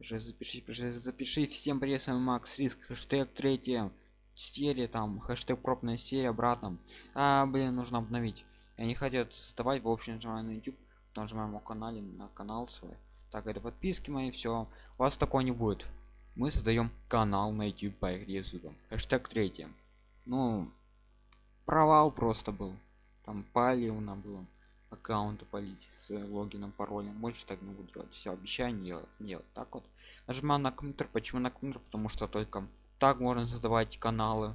Пиши, запиши, пиши, запиши. Всем привет, с вами Макс Риск, хэштег третья серия, там, хэштег пробная серия обратно. А, блин, нужно обновить. Я не хотел создавать, в общем, нажимаю на YouTube, нажимаем на канале, на канал свой. Так, это подписки мои, все. У вас такого не будет. Мы создаем канал на YouTube по игре зубом. Хэштег третья. Ну, провал просто был. Там палевно было аккаунты полить с логином паролем. Больше так не буду делать. Все обещание делать нет так вот. Нажимаю на компьютер почему на компьютер потому что только так можно создавать каналы.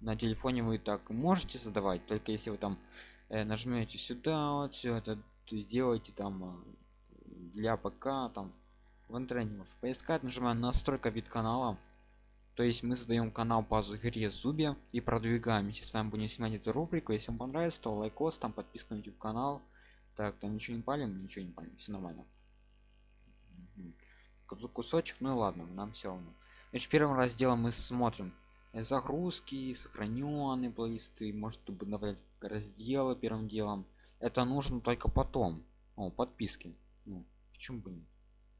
На телефоне вы так можете создавать только если вы там э, нажмете сюда вот все это сделаете там э, для ПК там. В интернете можешь поискать. Нажимаем настройка вид канала то есть мы создаем канал по игре Zooba и продвигаем если с вами будем снимать эту рубрику если вам понравится то лайкос там подписка на YouTube канал так там ничего не палим ничего не палим все нормально. Угу. кусочек ну и ладно нам все равно. Значит первым разделом мы смотрим загрузки сохраненные плейлисты может добавлять разделы первым делом. Это нужно только потом. О подписки. Ну, почему бы нет?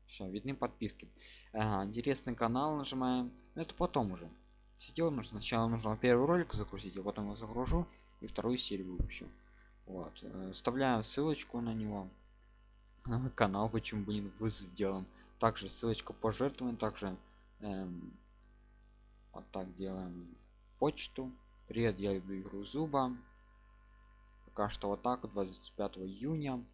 Все видны подписки. Ага, интересный канал нажимаем. Это потом уже. Сидел нужно сначала нужно первый ролик загрузить а потом я загружу и вторую серию выпущу вот э, вставляем ссылочку на него на канал почему бы не вы сделаем. Также ссылочка пожертвования также эм, вот так делаем почту. Привет я люблю игру зуба. Пока что вот так 25 июня.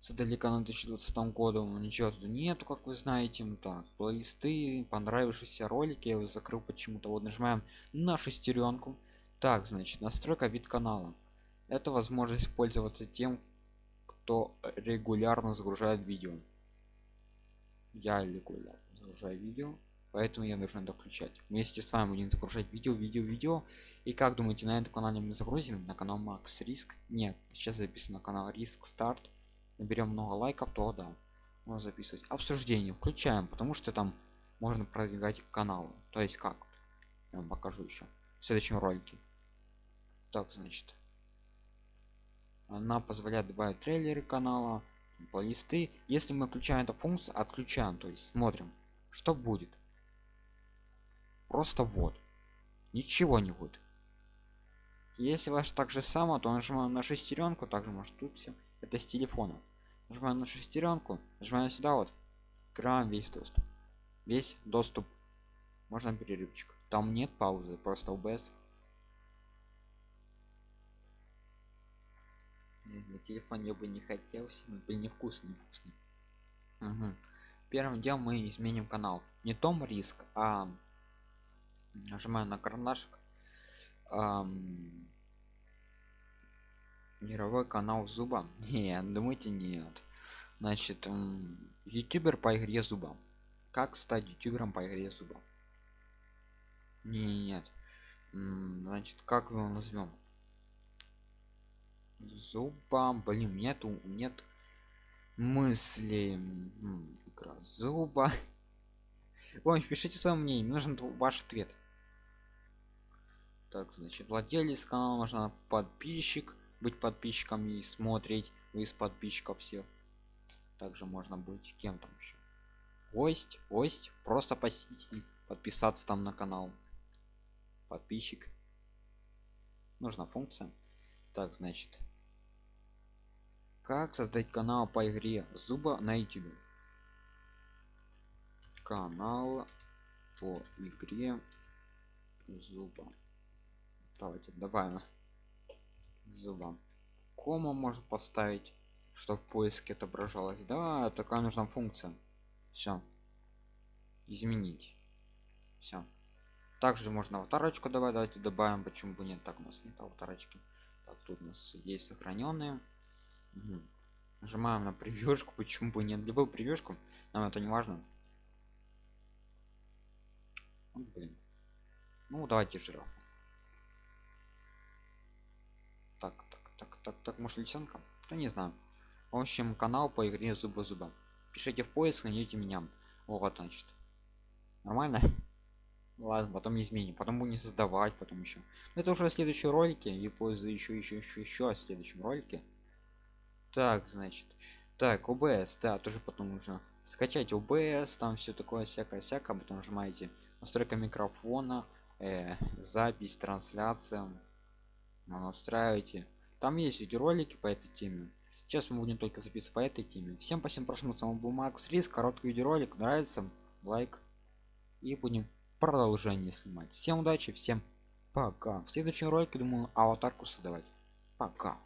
Создали канал 2020 году ничего тут нету как вы знаете. Ну так плейлисты понравившиеся ролики я его закрыл почему-то. Вот нажимаем на шестеренку. Так значит настройка вид канала это возможность пользоваться тем кто регулярно загружает видео. Я регулярно загружаю видео поэтому я должен это включать. Вместе с вами будем загружать видео видео видео. И как думаете на этом канале мы загрузим? На канал макс риск нет сейчас записано на канал риск старт наберем много лайков то да можно записывать. Обсуждение включаем потому что там можно продвигать канал то есть как? Я вам покажу еще в следующем ролике. Так значит она позволяет добавить трейлеры канала плейлисты. Если мы включаем эту функцию отключаем то есть смотрим что будет. Просто вот. Ничего не будет. Если ваш так же само то нажимаем на шестеренку также может тут все это с телефона. Нажимаем на шестеренку нажимаем сюда вот. Открываем весь доступ. Весь доступ. Можно перерывчик. Там нет паузы просто обс на телефон я бы не хотел бы невкусный невкусный угу. первым делом мы изменим канал. Не том риск а нажимаю на карандашик. Эм, мировой канал зуба. Нет думайте нет. Значит ютубер по игре зуба. Как стать ютубером по игре зуба? Не, нет. Значит как его назовем зуба блин нету нет мысли игра зуба. Ой, пишите свое мнение нужен ваш ответ. Так значит владелец канала можно подписчик быть подписчиком и смотреть из подписчиков все также можно быть кем там еще гость гость просто посетитель подписаться там на канал. Подписчик. Нужна функция. Так значит как создать канал по игре зуба на youtube канал по игре зуба давайте добавим зуба кома может поставить что в поиске отображалось. Да такая нужна функция. Все изменить. Все также можно аватарочку давать давайте добавим почему бы нет. Так у нас нет аватарочки так тут у нас есть сохраненные нажимаем на превьюшку почему бы нет. Любую превьюшку нам это не важно. Вот, блин. ну давайте жираф так так так так так. Может лисенка? Да не знаю. В общем канал по игре зуба зуба пишите в поиск найдете меня. Вот значит. Нормально? Ладно потом изменим. Потом будем создавать потом еще это уже в следующем ролике и пользу еще еще еще еще в следующем ролике так значит. Так обс да тоже потом нужно скачать OBS там все такое всякое всякое потом нажимаете настройка микрофона э, запись трансляция настраиваете. Там есть видеоролики по этой теме. Сейчас мы будем только записывать по этой теме. Всем спасибо просмотр с вами был макс рис короткий видеоролик нравится лайк. И будем продолжение снимать. Всем удачи всем пока. В следующем ролике думаю аватарку создавать. Пока